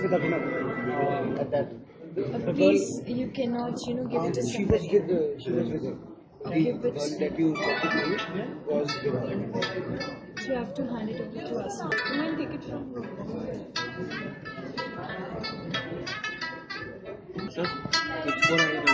with uh, um, at that. But please, you cannot, you know, give um, it to she somebody. Was with, uh, she was with him. Okay, the but girl that you talked was with her. You have to hand it over to us. You can take it from her. Sir, it's 4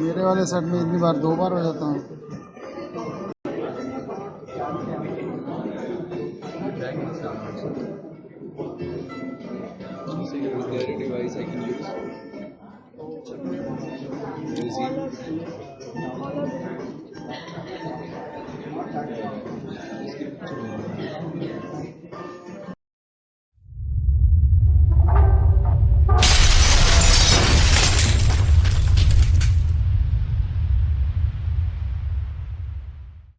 मेरे वाले shirt में इतनी बार दो बार हो जाता हूँ।